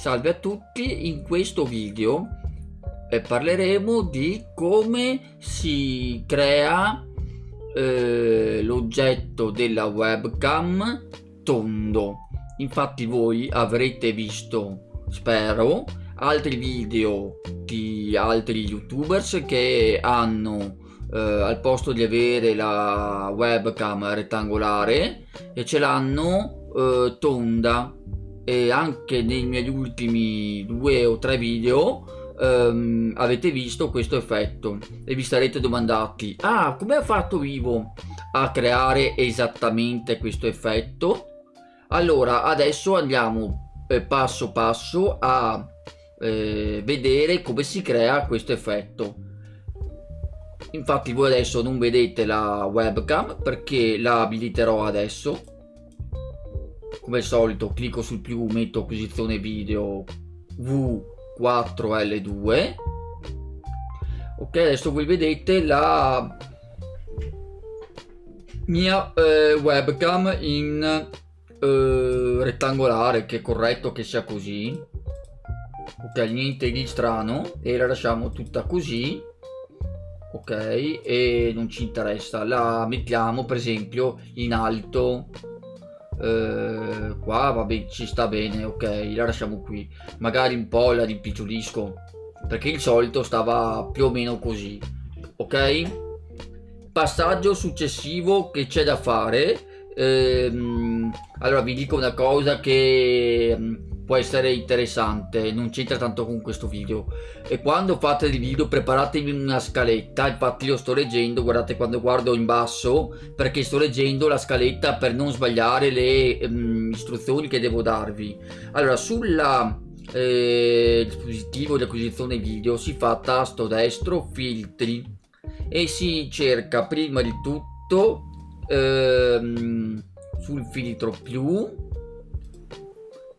Salve a tutti, in questo video eh, parleremo di come si crea eh, l'oggetto della webcam tondo. Infatti voi avrete visto, spero, altri video di altri youtubers che hanno eh, al posto di avere la webcam rettangolare e ce l'hanno eh, tonda e anche nei miei ultimi due o tre video um, avete visto questo effetto e vi sarete domandati ah come ha fatto Vivo a creare esattamente questo effetto? Allora adesso andiamo eh, passo passo a eh, vedere come si crea questo effetto. Infatti voi adesso non vedete la webcam perché la abiliterò adesso come al solito clicco sul più metto acquisizione video V4L2 ok adesso voi vedete la mia eh, webcam in eh, rettangolare che è corretto che sia così. Ok niente di strano e la lasciamo tutta così. Ok e non ci interessa. La mettiamo per esempio in alto eh, qua vabbè ci sta bene ok la lasciamo qui. Magari un po' la rimpicciolisco perché il solito stava più o meno così ok? Passaggio successivo che c'è da fare ehm, allora vi dico una cosa che può essere interessante non c'entra tanto con questo video. E quando fate il video preparatevi una scaletta infatti lo sto leggendo guardate quando guardo in basso perché sto leggendo la scaletta per non sbagliare le um, istruzioni che devo darvi. Allora sulla eh, dispositivo di acquisizione video si fa tasto destro filtri e si cerca prima di tutto ehm, sul filtro più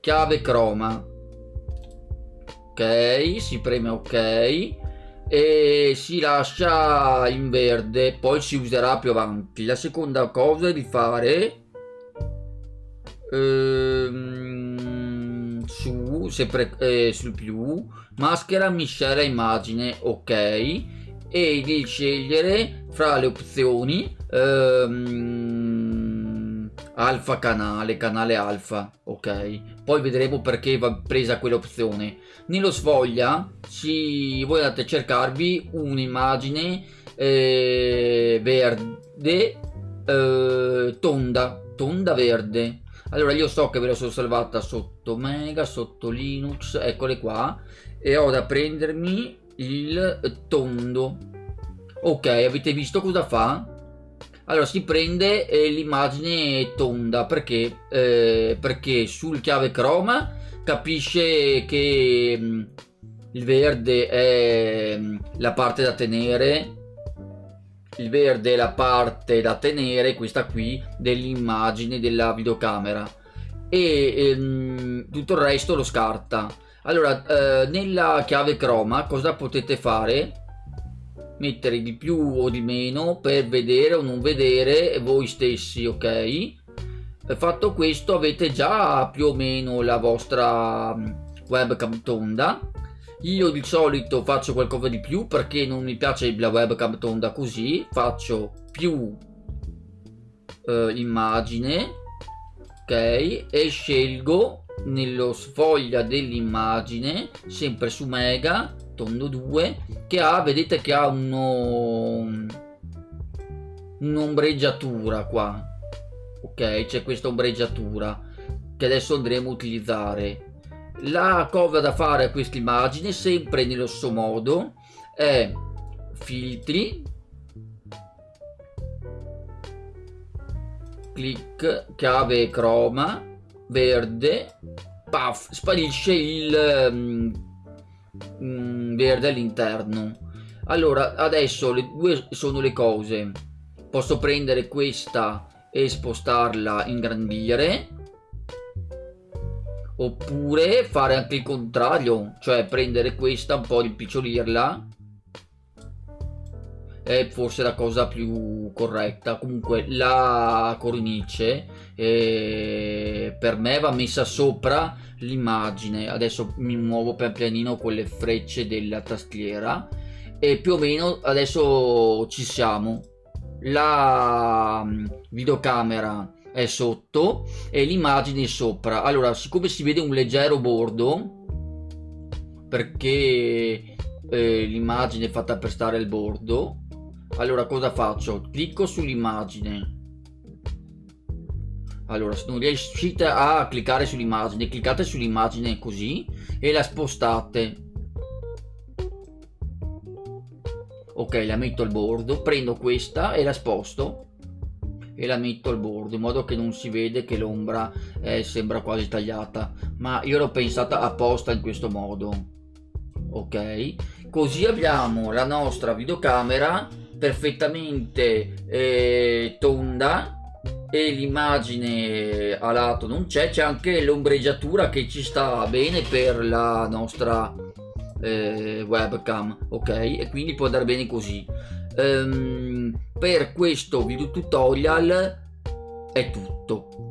chiave croma. Ok si preme ok. E si lascia in verde poi si userà più avanti. La seconda cosa è di fare ehm, su sempre eh, sul più maschera miscela immagine ok. E di scegliere fra le opzioni ehm, alfa canale canale alfa ok? Poi vedremo perché va presa quell'opzione nello sfoglia si, voi andate a cercarvi un'immagine eh, verde eh, tonda tonda verde. Allora io so che ve la sono salvata sotto mega sotto linux eccole qua. E ho da prendermi il tondo. Ok avete visto cosa fa allora si prende eh, l'immagine tonda perché eh, perché sul chiave croma capisce che mh, mm, il verde è mh, mm, la parte da tenere. Il verde è la parte da tenere questa qui dell'immagine della videocamera. E ehm, tutto il resto lo scarta. Allora eh, nella chiave croma cosa potete fare mettere di più o di meno per vedere o non vedere voi stessi ok? Fatto questo avete già più o meno la vostra mm, webcam tonda. Io di solito faccio qualcosa di più perché non mi piace la webcam tonda così. Faccio più eh, immagine ok? E scelgo nello sfoglia dell'immagine sempre su mega tondo 2 che ha vedete che ha uno un'ombreggiatura qua ok? C'è questa ombreggiatura che adesso andremo a utilizzare. La cosa da fare a questa immagine sempre nello stesso modo è filtri. Clic chiave croma verde puff sparisce il um, mh, mm, verde all'interno. Allora adesso le due sono le cose. Posso prendere questa e spostarla ingrandire oppure fare anche il contrario cioè prendere questa un po' rimpicciolirla è forse la cosa più corretta. Comunque la cornice eh, per me va messa sopra l'immagine. Adesso mi muovo per pianino con le frecce della tastiera e più o meno adesso ci siamo. La mm, videocamera è sotto e l'immagine è sopra. Allora siccome si vede un leggero bordo perché eh, l'immagine è fatta per stare al bordo allora cosa faccio? Clicco sull'immagine. Allora se non riuscite a cliccare sull'immagine cliccate sull'immagine così e la spostate. Ok la metto al bordo prendo questa e la sposto e la metto al bordo in modo che non si vede che l'ombra eh, sembra quasi tagliata. Ma io l'ho pensata apposta in questo modo. Ok così abbiamo la nostra videocamera perfettamente eh, tonda e l'immagine a lato non c'è c'è anche l'ombreggiatura che ci sta bene per la nostra eh, webcam ok? E quindi può andare bene così. Um, per questo video tutorial è tutto